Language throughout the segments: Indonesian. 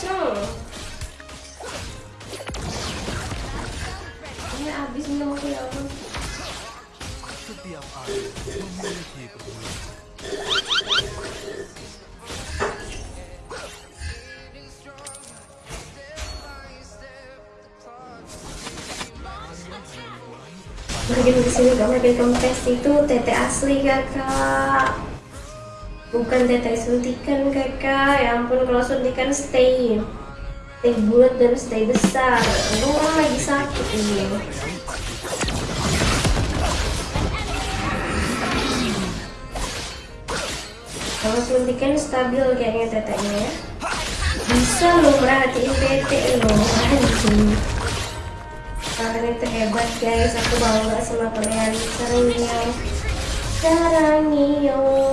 Cong. Ini habis minum aku ya. Setiap air memiliki gak kempes itu tete asli kakak Bukan tete suntikan kakak. Ya ampun kalau suntikan stay. Stay bulat dan stay besar. Orang lagi sakit ini. Kalau suntikan stabil kayaknya tetenya ya. Bisa lo merhatiin tete lo Anjing. Kalian itu hebat guys. Aku bangga sama kalian Sarangnya Sarangnya Untuk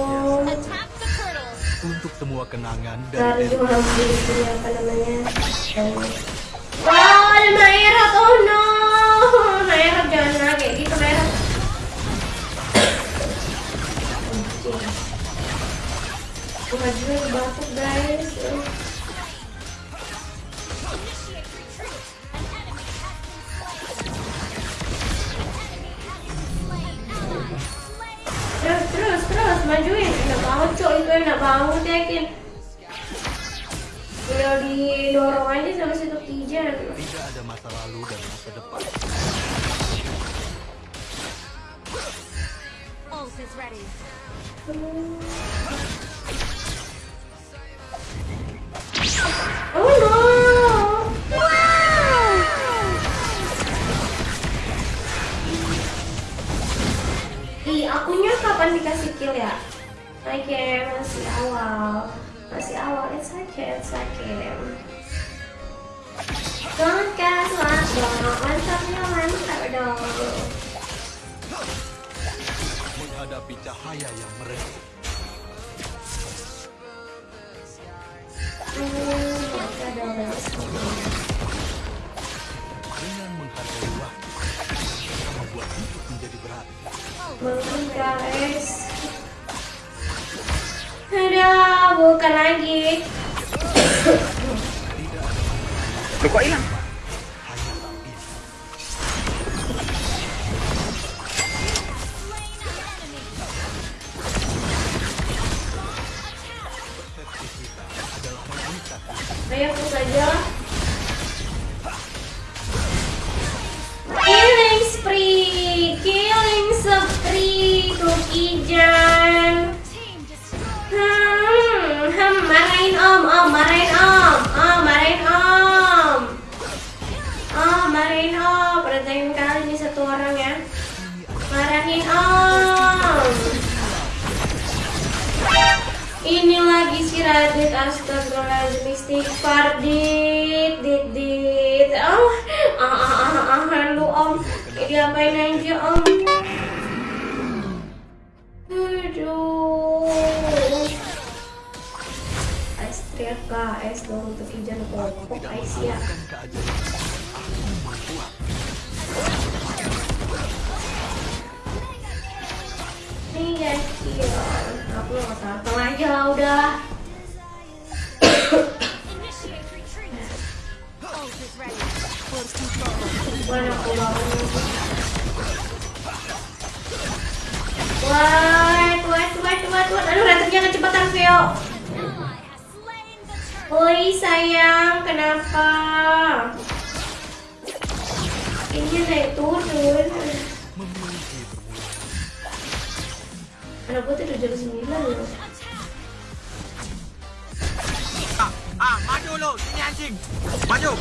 semua kenangan Dari ambil itu apa namanya? Wow ada Maerat oh no. Maerat jangan nah, kayak gitu juga batuk guys. Terus terus terus majuin banget cok itu enak banget yakin Tinggal didorong aja sama situ kijan tidak ada masa lalu dan masa depan. Ult is ready. Oh no Ih, akunya kapan dikasih kill ya? Oke, masih awal. Masih awal, it's okay, it's okay. Don't gas dong, mantapnya mantap dong. Menghadapi cahaya yang mereka. Dengan menghargai waktu, membuat hidup menjadi berarti. Bangun guys Udah, bukan lagi Lu kok hilang? Marahin om, om, marahin om, om, marahin om, om, marahin om, perhatiin kali nih satu orang ya, marahin om. Ini lagi si Radit, astagfirullahaladzim, istighfar, dit, dit, dit, oh, ah, ah, ah, ah, lu om, diapain aja om. Aduh. KS dong untuk ijan Aku popok tidak Ais mengharapkan keajaiban. Aku membuat. Nih guys, iya. Aku nggak tahu aja lah udah. Bukan aku bangun. Oi sayang, kenapa? Ini naik turun. Anak gue tuh jam 9 loh. Ah, maju lu, sini anjing. Maju.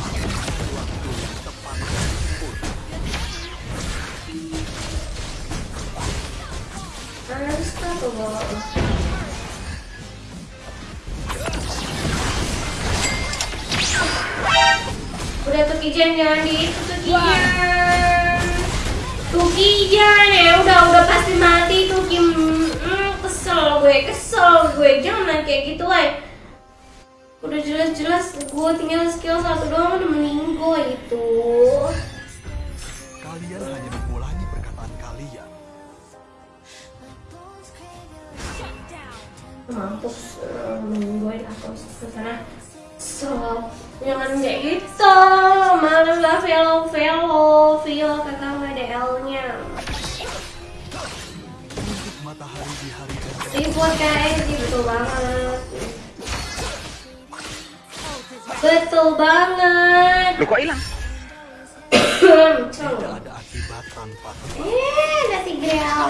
Harus tuh bos. Di itu tuh Kijan. Tuh Kijan ya udah udah pasti mati tuh Kim. Hmm, kesel gue, kesel gue. Jangan kayak gitu ay. Udah jelas-jelas gue tinggal skill satu doang udah meninggal itu. Kalian hanya mengulangi perkataan kalian. Mampus eh, menungguin atau ke sana kesel jangan kayak gitu. Malah lah velo velo velo kakak nggak ada L nya kayak sih betul banget. Betul banget. Lu kok hilang? tidak ada akibat tanpa eh nasi grill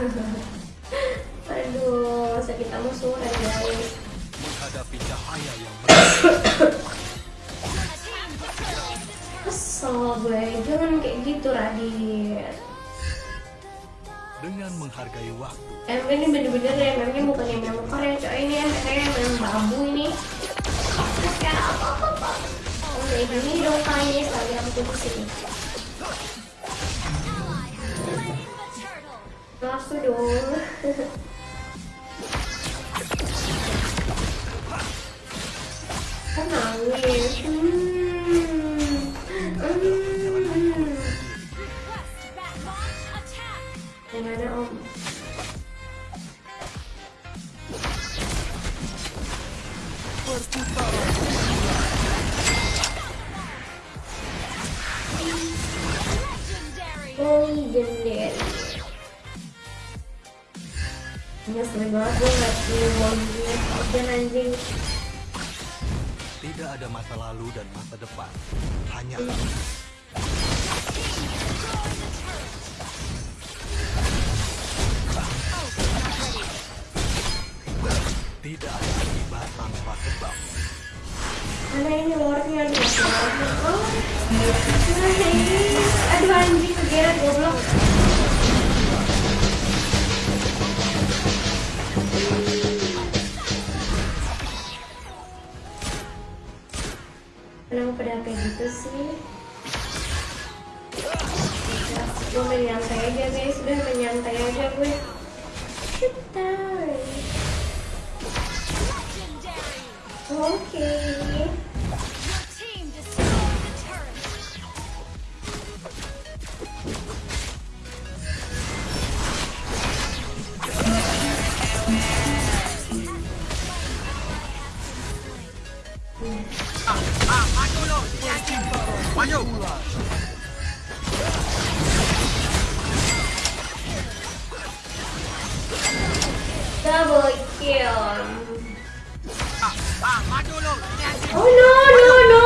Aduh, sakit kamu suren guys. Menghadapi cahaya yang. Kesel gue, jangan kayak gitu Radit. Dengan menghargai waktu, MM ini bener-bener ya, MM-nya bukan yang memang Korea coy ini ya, kayak memang babu ini. Kayak apa-apa. Oh, kayak gini dong kayaknya sekali aku ke sini. Aku dong. Kan nangis. Hmm. Hmm. Request back launch attack. Gimana om? Ini sering banget gue ngasih wongnya Udah anjing. Tidak ada masa lalu dan masa depan. Hanya tidak ada akibat tanpa sebab. Mana ini masih lordnya Oh Aduh anjing kegeret goblok gitu sih? Gue main nyantai aja guys, udah main nyantai aja gue Kita. Oke Your Double kill. Oh no no no.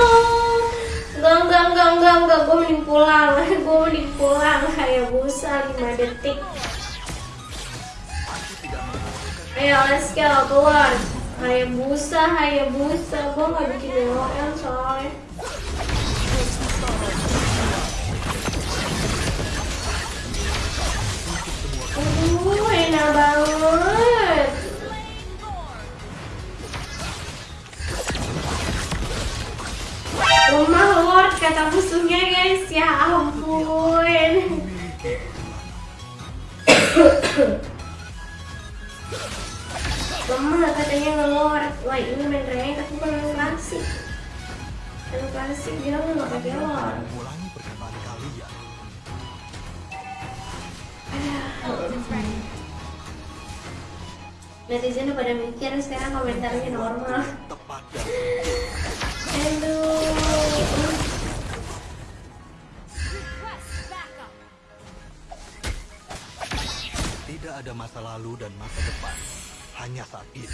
Enggak enggak enggak enggak enggak. Gue mending pulang. Gue mending pulang. Kayak busa 5 detik. Ayo let's go keluar. Kayak busa Kayak busa. Gue gak bikin LOL soalnya. Aduh enak banget kata musuhnya guys. Ya ampun. Lemah katanya ngelord Wah ini main rank tapi bukan klasik. Main klasik dia nggak perkataan kalian. Netizen udah pada mikir sekarang komentarnya normal. Aduh ada masa lalu dan masa depan. Hanya saat ini.